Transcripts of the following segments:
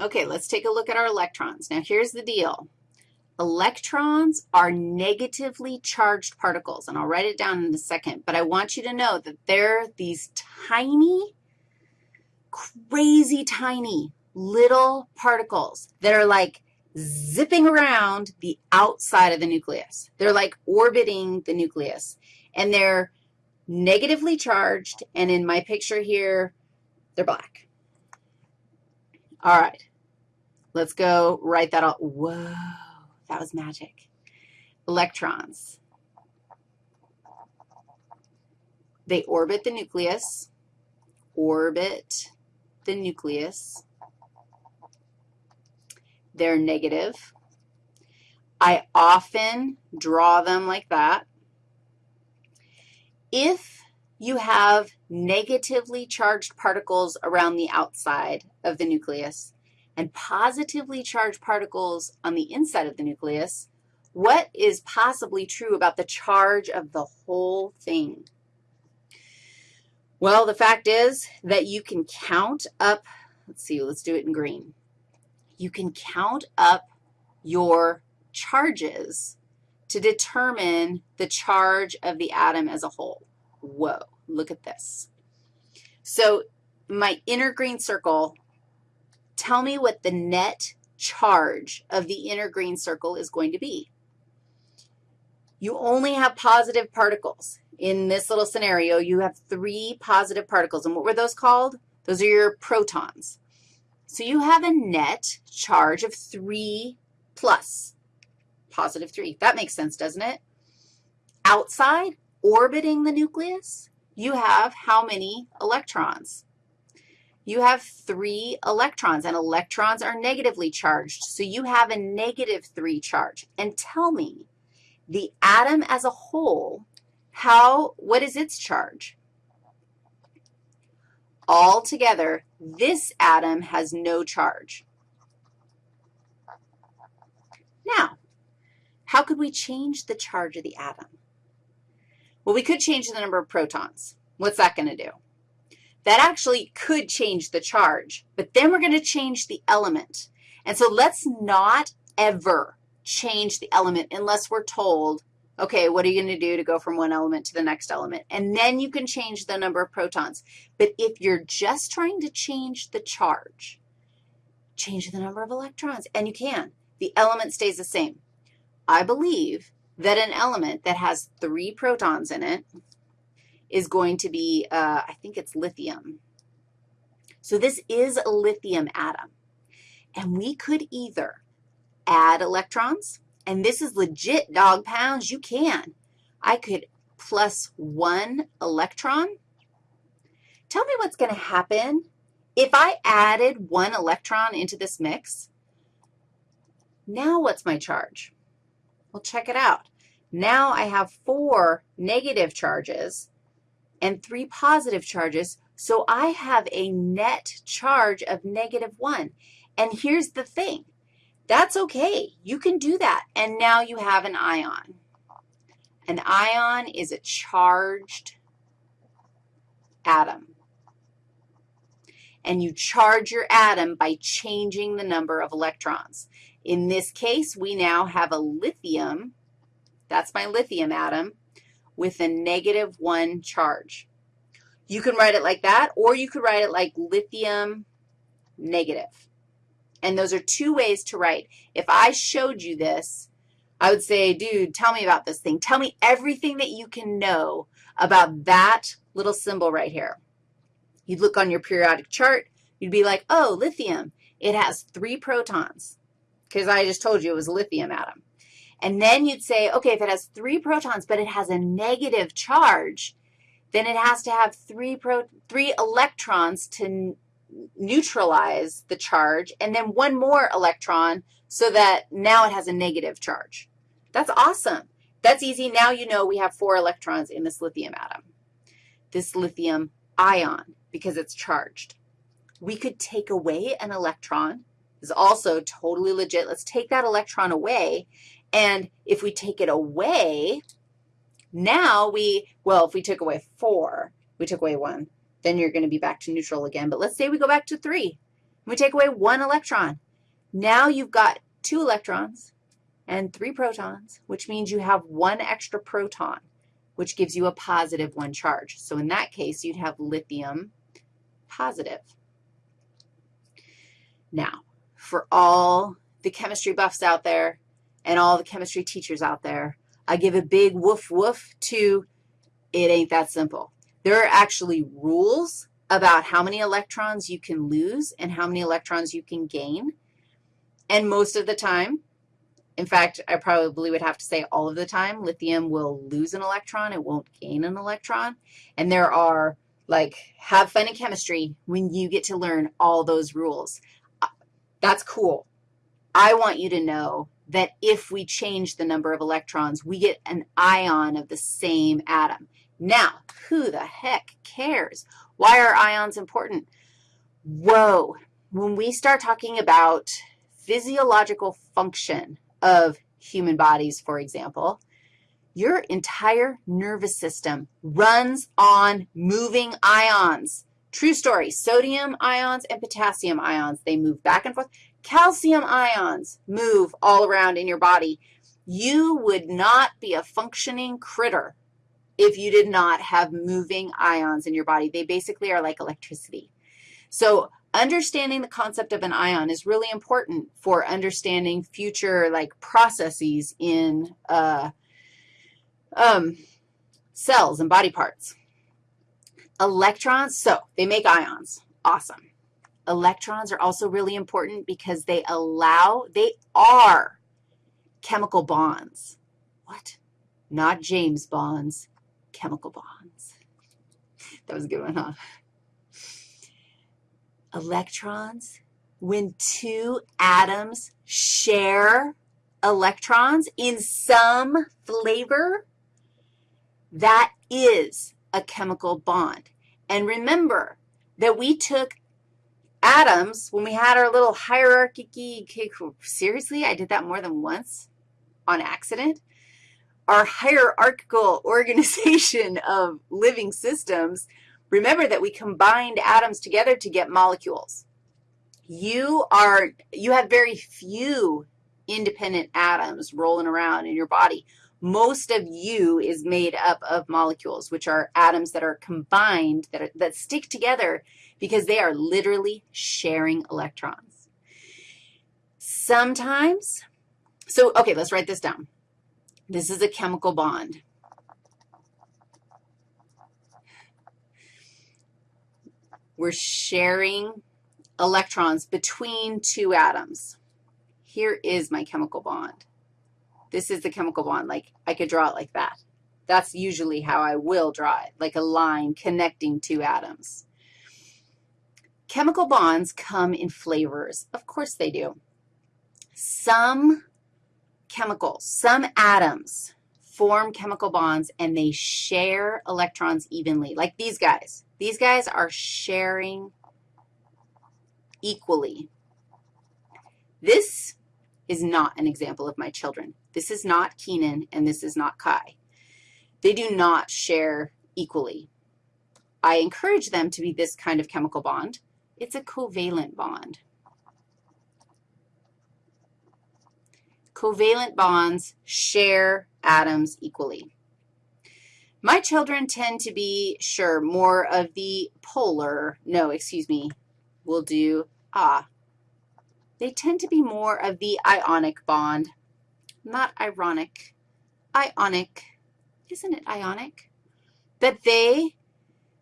Okay, let's take a look at our electrons. Now, here's the deal. Electrons are negatively charged particles, and I'll write it down in a second, but I want you to know that they're these tiny, crazy tiny little particles that are like zipping around the outside of the nucleus. They're like orbiting the nucleus, and they're negatively charged, and in my picture here, they're black. All right, let's go write that out. Whoa. That was magic. Electrons. They orbit the nucleus, orbit the nucleus. They're negative. I often draw them like that. If you have negatively charged particles around the outside of the nucleus, and positively charged particles on the inside of the nucleus, what is possibly true about the charge of the whole thing? Well, the fact is that you can count up, let's see, let's do it in green. You can count up your charges to determine the charge of the atom as a whole. Whoa, look at this. So my inner green circle tell me what the net charge of the inner green circle is going to be. You only have positive particles. In this little scenario, you have three positive particles. And what were those called? Those are your protons. So you have a net charge of 3 plus, positive 3. That makes sense, doesn't it? Outside, orbiting the nucleus, you have how many electrons? You have three electrons, and electrons are negatively charged, so you have a negative 3 charge. And tell me, the atom as a whole, how, what is its charge? Altogether, this atom has no charge. Now, how could we change the charge of the atom? Well, we could change the number of protons. What's that going to do? That actually could change the charge, but then we're going to change the element. And so let's not ever change the element unless we're told, okay, what are you going to do to go from one element to the next element? And then you can change the number of protons. But if you're just trying to change the charge, change the number of electrons, and you can. The element stays the same. I believe that an element that has three protons in it, is going to be, uh, I think it's lithium. So this is a lithium atom. And we could either add electrons, and this is legit dog pounds. You can. I could plus one electron. Tell me what's going to happen if I added one electron into this mix. Now what's my charge? Well, check it out. Now I have four negative charges and three positive charges, so I have a net charge of negative 1. And here's the thing. That's okay. You can do that. And now you have an ion. An ion is a charged atom. And you charge your atom by changing the number of electrons. In this case, we now have a lithium. That's my lithium atom with a negative 1 charge. You can write it like that, or you could write it like lithium negative. And those are two ways to write. If I showed you this, I would say, dude, tell me about this thing. Tell me everything that you can know about that little symbol right here. You'd look on your periodic chart. You'd be like, oh, lithium. It has three protons because I just told you it was a lithium atom. And then you'd say, okay, if it has three protons, but it has a negative charge, then it has to have three, pro, three electrons to neutralize the charge, and then one more electron so that now it has a negative charge. That's awesome. That's easy. Now you know we have four electrons in this lithium atom, this lithium ion, because it's charged. We could take away an electron. This is also totally legit. Let's take that electron away, and if we take it away, now we, well, if we took away 4, we took away 1, then you're going to be back to neutral again. But let's say we go back to 3. We take away one electron. Now you've got two electrons and three protons, which means you have one extra proton, which gives you a positive one charge. So in that case, you'd have lithium positive. Now, for all the chemistry buffs out there and all the chemistry teachers out there, I give a big woof woof to it ain't that simple. There are actually rules about how many electrons you can lose and how many electrons you can gain. And most of the time, in fact, I probably would have to say all of the time, lithium will lose an electron. It won't gain an electron. And there are, like, have fun in chemistry when you get to learn all those rules. Uh, that's cool. I want you to know that if we change the number of electrons, we get an ion of the same atom. Now, who the heck cares? Why are ions important? Whoa, when we start talking about physiological function of human bodies, for example, your entire nervous system runs on moving ions. True story, sodium ions and potassium ions, they move back and forth. Calcium ions move all around in your body. You would not be a functioning critter if you did not have moving ions in your body. They basically are like electricity. So understanding the concept of an ion is really important for understanding future, like, processes in uh, um, cells and body parts. Electrons, so they make ions. Awesome. Electrons are also really important because they allow, they are chemical bonds. What? Not James bonds chemical bonds. That was a good one, huh? Electrons, when two atoms share electrons in some flavor, that is a chemical bond. And remember that we took atoms when we had our little hierarchy. Seriously, I did that more than once on accident our hierarchical organization of living systems, remember that we combined atoms together to get molecules. You are, you have very few independent atoms rolling around in your body. Most of you is made up of molecules, which are atoms that are combined, that, are, that stick together because they are literally sharing electrons. Sometimes, so, okay, let's write this down. This is a chemical bond. We're sharing electrons between two atoms. Here is my chemical bond. This is the chemical bond. Like, I could draw it like that. That's usually how I will draw it, like a line connecting two atoms. Chemical bonds come in flavors. Of course they do. Some chemicals, some atoms form chemical bonds and they share electrons evenly, like these guys. These guys are sharing equally. This is not an example of my children. This is not Keenan, and this is not Kai. They do not share equally. I encourage them to be this kind of chemical bond. It's a covalent bond. covalent bonds share atoms equally. My children tend to be, sure, more of the polar, no, excuse me, we'll do, ah, they tend to be more of the ionic bond, not ironic, ionic, isn't it ionic? That they,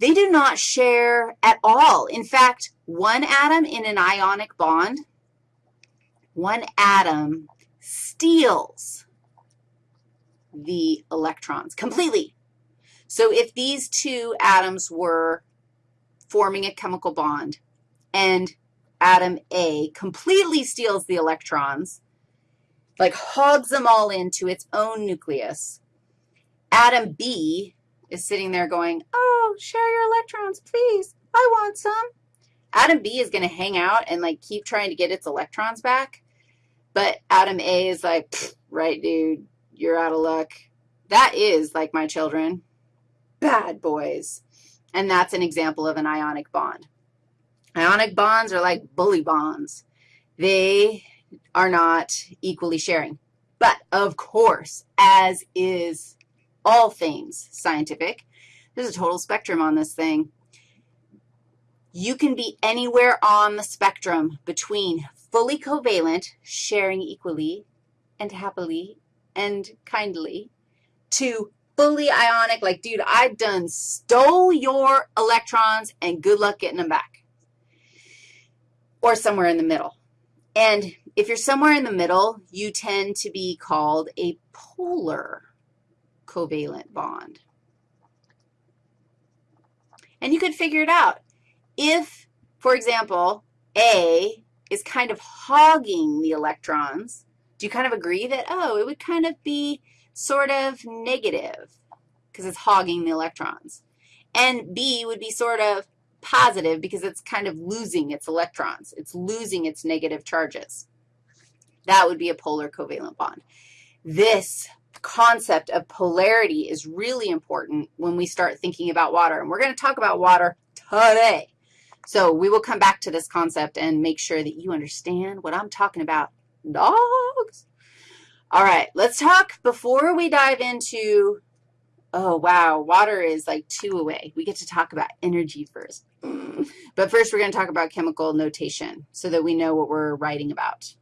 they do not share at all. In fact, one atom in an ionic bond, one atom steals the electrons completely. So if these two atoms were forming a chemical bond and atom A completely steals the electrons, like hogs them all into its own nucleus, atom B is sitting there going, oh, share your electrons, please. I want some. Atom B is going to hang out and, like, keep trying to get its electrons back. But atom A is like, right, dude, you're out of luck. That is, like my children, bad boys. And that's an example of an ionic bond. Ionic bonds are like bully bonds. They are not equally sharing. But, of course, as is all things scientific, there's a total spectrum on this thing. You can be anywhere on the spectrum between fully covalent, sharing equally and happily and kindly, to fully ionic, like, dude, I done stole your electrons and good luck getting them back, or somewhere in the middle. And if you're somewhere in the middle, you tend to be called a polar covalent bond. And you could figure it out. If, for example, A is kind of hogging the electrons, do you kind of agree that, oh, it would kind of be sort of negative because it's hogging the electrons? And B would be sort of positive because it's kind of losing its electrons. It's losing its negative charges. That would be a polar covalent bond. This concept of polarity is really important when we start thinking about water, and we're going to talk about water today. So we will come back to this concept and make sure that you understand what I'm talking about. Dogs. All right, let's talk before we dive into, oh, wow, water is like two away. We get to talk about energy first. But first, we're going to talk about chemical notation so that we know what we're writing about.